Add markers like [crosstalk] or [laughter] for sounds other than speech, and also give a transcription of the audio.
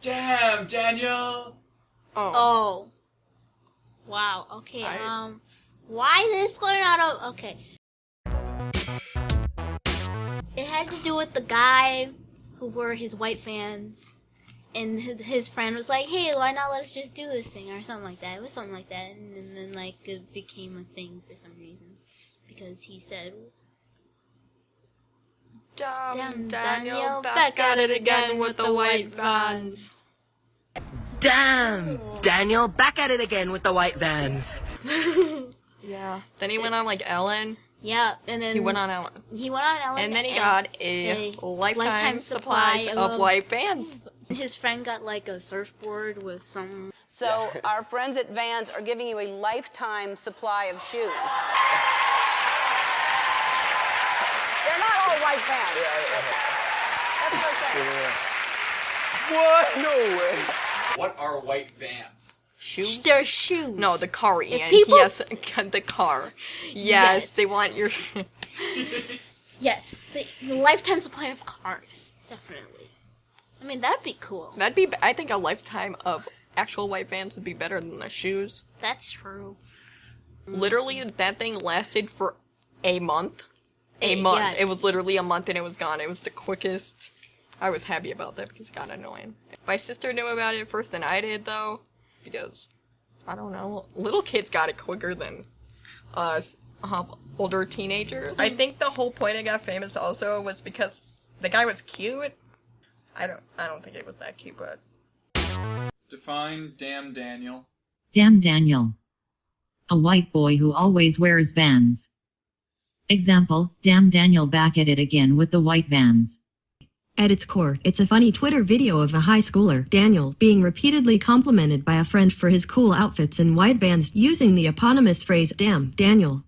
Damn, Daniel! Oh. Oh. Wow. Okay. I- Um. Why this one out of? Okay. It had to do with the guy who wore his white vans, and his his friend was like, "Hey, why not let's just do this thing or something like that." It was something like that, and then, then like it became a thing for some reason because he said, Damn, Damn, Daniel, Daniel, back, at it again with the white vans. Damn! Daniel, back at it again with the white vans. [laughs] [laughs] Yeah. Then he went on like Ellen. "Yeah," and then He went on Ellen. He went on Ellen, And then he got a, a lifetime, lifetime supply supply of of- white vans. [laughs] His friend got like a surfboard with some. So our friends at Vans are giving you a lifetime supply of shoes. They're not all white Vans. That's what I'm saying. What? No way. What are white vans? Shoes? They're shoes. No, the car, Ian. people- Yes, [laughs] the car. Yes, Yes. they want your. [laughs] Yes, the, the lifetime supply of cars, definitely. I mean, that'd be cool. That'd be. I think a lifetime of actual white vans would be better than the shoes. That's true. Literally, that thing lasted for a month. A month. yeah. It was literally a month and it was gone. It was the quickest. I was happy about that because it got annoying. My sister knew about it first than I did, though, because I don't know. Little kids got it quicker than us, uh, older teenagers. I think the whole point I got famous also was because the guy was cute. I don't. I don't think it was that cute, but Define damn Daniel. Damn Daniel. A white boy who always wears vans. Example, damn Daniel back at it again with the white vans. At its core, it's a funny Twitter video of a high schooler, Daniel, being repeatedly complimented by a friend for his cool outfits and white vans using the eponymous phrase, damn, Daniel.